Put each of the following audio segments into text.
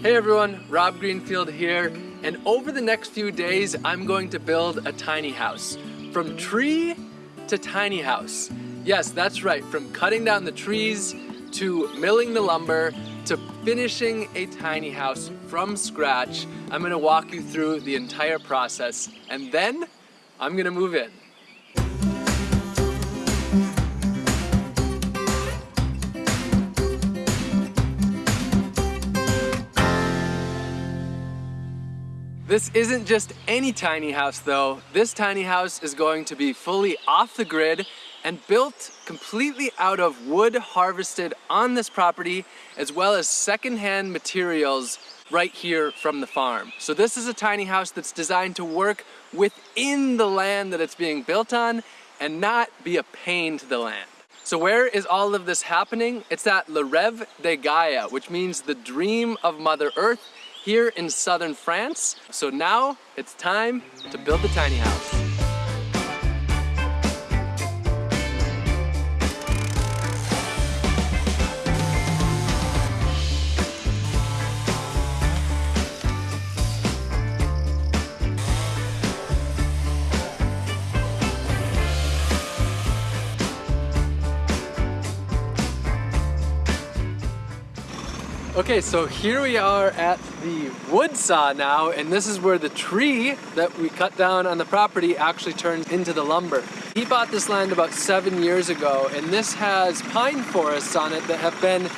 Hey everyone, Rob Greenfield here, and over the next few days I'm going to build a tiny house. From tree to tiny house. Yes, that's right, from cutting down the trees to milling the lumber to finishing a tiny house from scratch. I'm gonna walk you through the entire process and then I'm gonna move in. This isn't just any tiny house though. This tiny house is going to be fully off the grid and built completely out of wood harvested on this property as well as secondhand materials right here from the farm. So this is a tiny house that's designed to work within the land that it's being built on and not be a pain to the land. So where is all of this happening? It's at Le Rêve de Gaia, which means the dream of Mother Earth here in southern France. So now it's time to build the tiny house. Okay, so here we are at the wood saw now, and this is where the tree that we cut down on the property actually turns into the lumber. He bought this land about seven years ago, and this has pine forests on it that have been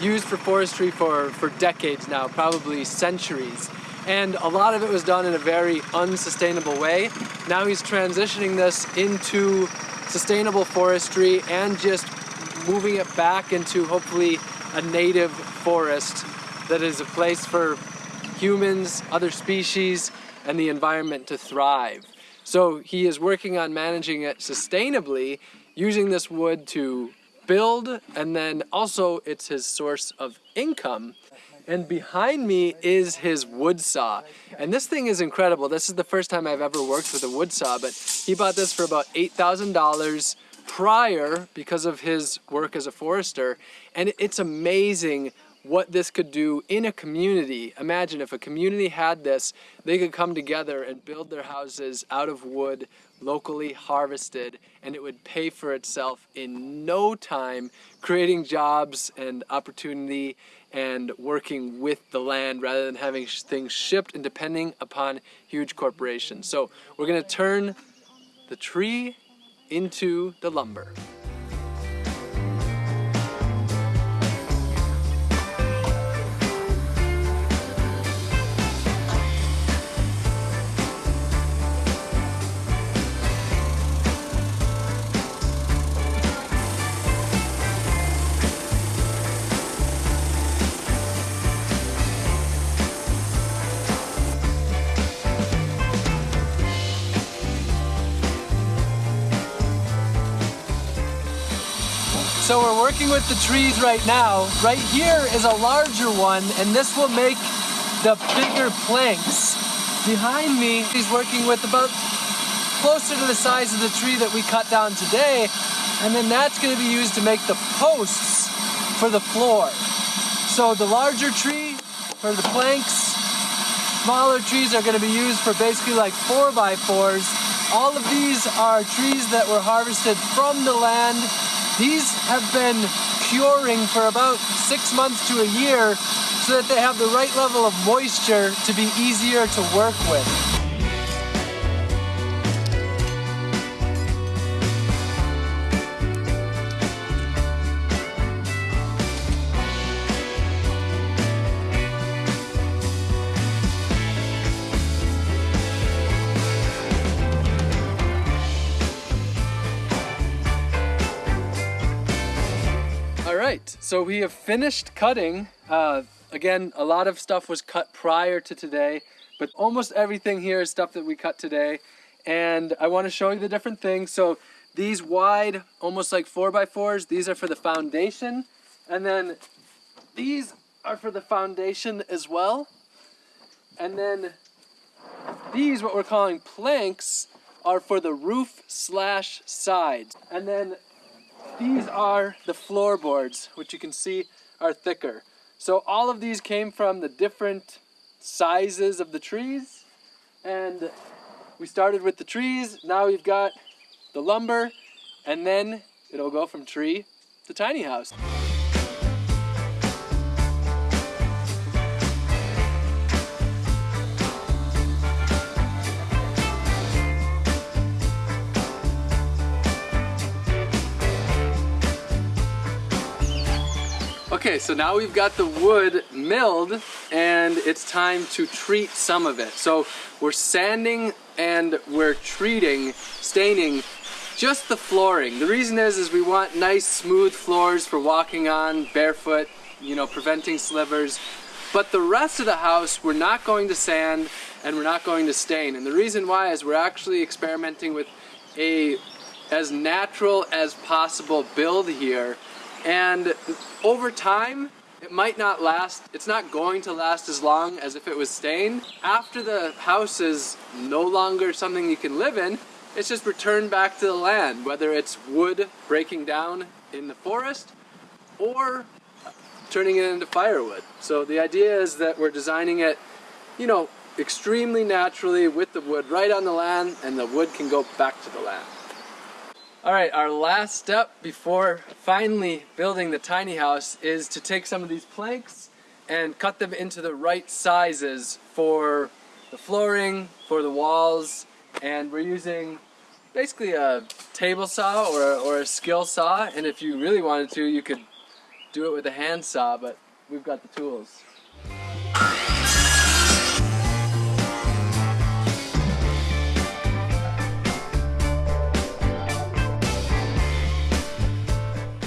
used for forestry for, for decades now, probably centuries. And a lot of it was done in a very unsustainable way. Now he's transitioning this into sustainable forestry and just moving it back into hopefully a native forest that is a place for humans, other species, and the environment to thrive. So he is working on managing it sustainably, using this wood to build, and then also it's his source of income. And behind me is his wood saw. And this thing is incredible. This is the first time I've ever worked with a wood saw, but he bought this for about $8,000 prior because of his work as a forester. And it's amazing what this could do in a community. Imagine if a community had this, they could come together and build their houses out of wood, locally harvested, and it would pay for itself in no time, creating jobs and opportunity and working with the land rather than having things shipped and depending upon huge corporations. So we're gonna turn the tree into the lumber. Working with the trees right now. Right here is a larger one, and this will make the bigger planks. Behind me, he's working with about closer to the size of the tree that we cut down today, and then that's gonna be used to make the posts for the floor. So the larger tree for the planks, smaller trees are gonna be used for basically like four by fours. All of these are trees that were harvested from the land these have been curing for about six months to a year so that they have the right level of moisture to be easier to work with. Right, so we have finished cutting. Uh, again, a lot of stuff was cut prior to today, but almost everything here is stuff that we cut today. And I want to show you the different things. So these wide, almost like four by fours, these are for the foundation. And then these are for the foundation as well. And then these, what we're calling planks, are for the roof slash sides. And then these are the floorboards, which you can see are thicker. So all of these came from the different sizes of the trees. And we started with the trees, now we've got the lumber, and then it'll go from tree to tiny house. Okay, so now we've got the wood milled and it's time to treat some of it. So we're sanding and we're treating, staining just the flooring. The reason is, is we want nice smooth floors for walking on barefoot, you know, preventing slivers. But the rest of the house, we're not going to sand and we're not going to stain. And the reason why is we're actually experimenting with a as natural as possible build here and over time, it might not last, it's not going to last as long as if it was stained. After the house is no longer something you can live in, it's just returned back to the land, whether it's wood breaking down in the forest or turning it into firewood. So the idea is that we're designing it, you know, extremely naturally with the wood right on the land and the wood can go back to the land. All right, our last step before finally building the tiny house is to take some of these planks and cut them into the right sizes for the flooring, for the walls, and we're using basically a table saw or a, or a skill saw, and if you really wanted to, you could do it with a hand saw, but we've got the tools.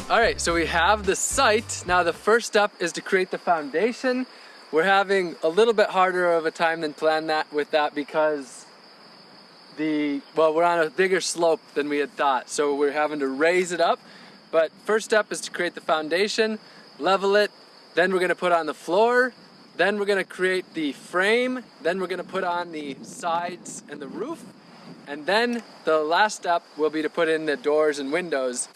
All right, so we have the site. Now the first step is to create the foundation. We're having a little bit harder of a time than planned that with that because the, well, we're on a bigger slope than we had thought. So we're having to raise it up. But first step is to create the foundation, level it, then we're gonna put on the floor, then we're gonna create the frame, then we're gonna put on the sides and the roof, and then the last step will be to put in the doors and windows.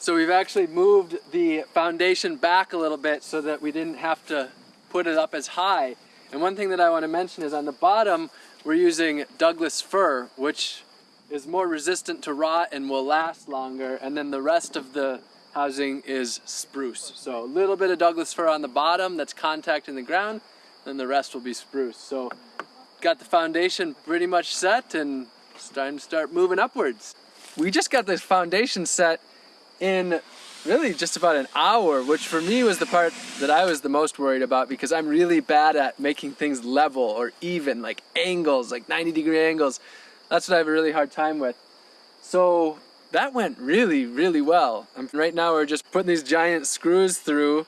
So we've actually moved the foundation back a little bit so that we didn't have to put it up as high. And one thing that I want to mention is on the bottom, we're using Douglas fir, which is more resistant to rot and will last longer. And then the rest of the housing is spruce. So a little bit of Douglas fir on the bottom that's contacting the ground, then the rest will be spruce. So got the foundation pretty much set and it's time to start moving upwards. We just got this foundation set in really just about an hour, which for me was the part that I was the most worried about because I'm really bad at making things level or even, like angles, like 90 degree angles. That's what I have a really hard time with. So that went really, really well. right now we're just putting these giant screws through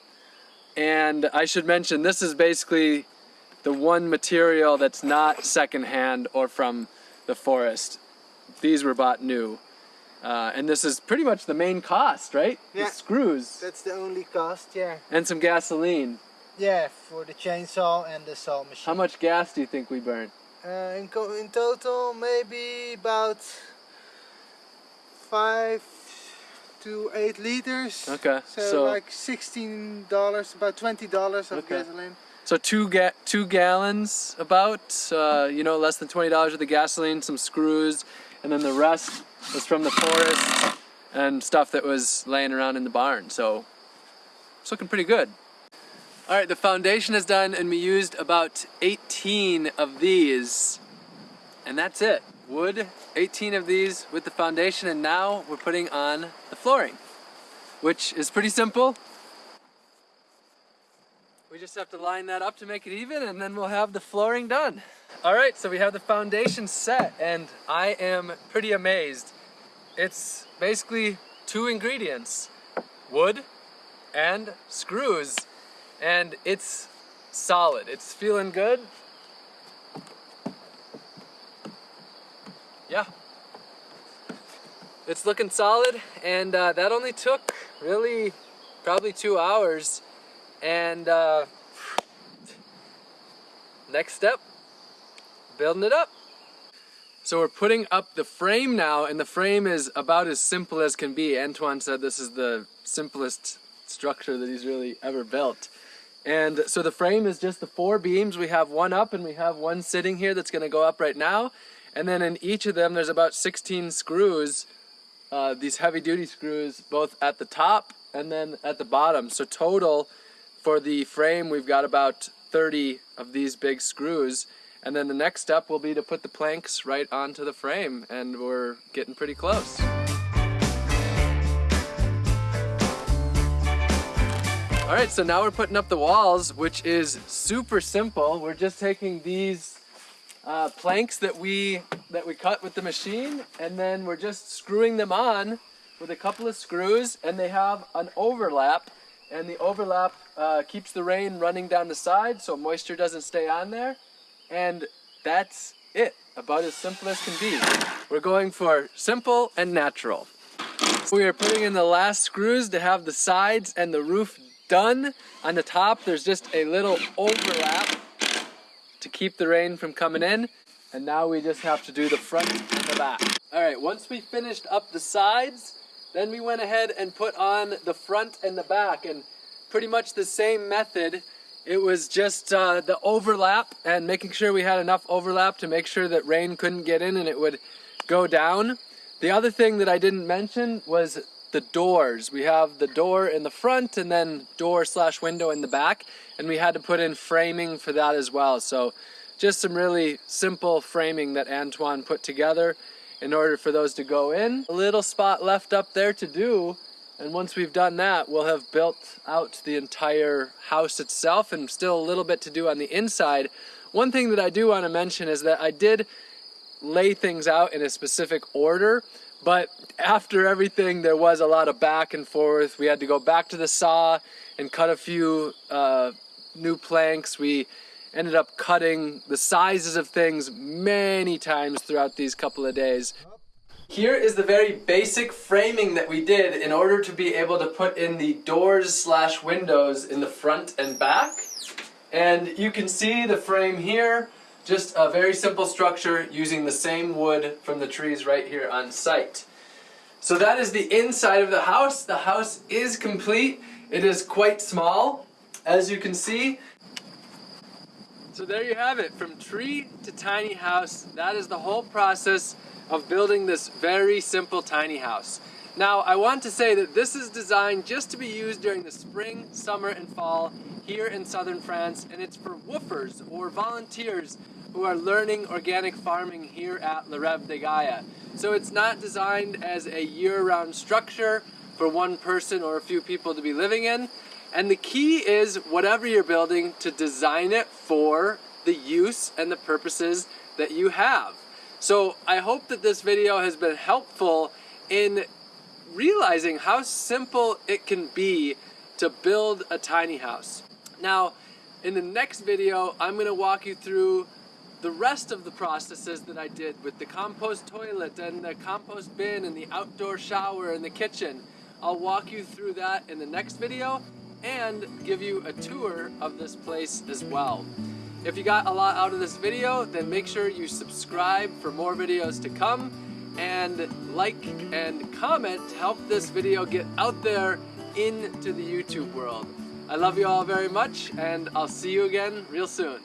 and I should mention this is basically the one material that's not secondhand or from the forest. These were bought new. Uh, and this is pretty much the main cost, right? Yeah. The screws. That's the only cost, yeah. And some gasoline. Yeah, for the chainsaw and the saw machine. How much gas do you think we burned? Uh, in, in total, maybe about five to eight liters. Okay. So, so like sixteen dollars, about twenty dollars of okay. gasoline. So two ga two gallons, about uh, you know less than twenty dollars of the gasoline, some screws, and then the rest was from the forest and stuff that was laying around in the barn. So it's looking pretty good. All right, the foundation is done and we used about 18 of these and that's it. Wood, 18 of these with the foundation and now we're putting on the flooring, which is pretty simple. We just have to line that up to make it even and then we'll have the flooring done. All right, so we have the foundation set and I am pretty amazed. It's basically two ingredients, wood and screws, and it's solid. It's feeling good. Yeah. It's looking solid and uh, that only took really probably two hours and uh, next step building it up. So we're putting up the frame now, and the frame is about as simple as can be. Antoine said this is the simplest structure that he's really ever built. And so the frame is just the four beams. We have one up and we have one sitting here that's gonna go up right now. And then in each of them, there's about 16 screws, uh, these heavy duty screws, both at the top and then at the bottom. So total for the frame, we've got about 30 of these big screws. And then the next step will be to put the planks right onto the frame and we're getting pretty close. All right, so now we're putting up the walls, which is super simple. We're just taking these uh, planks that we that we cut with the machine, and then we're just screwing them on with a couple of screws, and they have an overlap, and the overlap uh, keeps the rain running down the side, so moisture doesn't stay on there, and that's it. About as simple as can be. We're going for simple and natural. We are putting in the last screws to have the sides and the roof done. On the top, there's just a little overlap to keep the rain from coming in. And now we just have to do the front and the back. All right, once we finished up the sides, then we went ahead and put on the front and the back and pretty much the same method. It was just uh, the overlap and making sure we had enough overlap to make sure that rain couldn't get in and it would go down. The other thing that I didn't mention was the doors. We have the door in the front and then door slash window in the back. And we had to put in framing for that as well. So just some really simple framing that Antoine put together in order for those to go in. A little spot left up there to do. And once we've done that, we'll have built out the entire house itself and still a little bit to do on the inside. One thing that I do want to mention is that I did lay things out in a specific order. But after everything, there was a lot of back and forth. We had to go back to the saw and cut a few uh, new planks. We ended up cutting the sizes of things many times throughout these couple of days. Here is the very basic framing that we did in order to be able to put in the doors slash windows in the front and back. And you can see the frame here. Just a very simple structure using the same wood from the trees right here on site. So that is the inside of the house. The house is complete. It is quite small, as you can see. So there you have it, from tree to tiny house. That is the whole process of building this very simple tiny house. Now, I want to say that this is designed just to be used during the spring, summer, and fall here in southern France, and it's for WWOOFers or volunteers who are learning organic farming here at Le Rêve de Gaia. So it's not designed as a year-round structure for one person or a few people to be living in. And the key is, whatever you're building, to design it for the use and the purposes that you have. So I hope that this video has been helpful in realizing how simple it can be to build a tiny house. Now, in the next video, I'm gonna walk you through the rest of the processes that I did with the compost toilet and the compost bin and the outdoor shower and the kitchen. I'll walk you through that in the next video and give you a tour of this place as well. If you got a lot out of this video, then make sure you subscribe for more videos to come and like and comment to help this video get out there into the YouTube world. I love you all very much and I'll see you again real soon.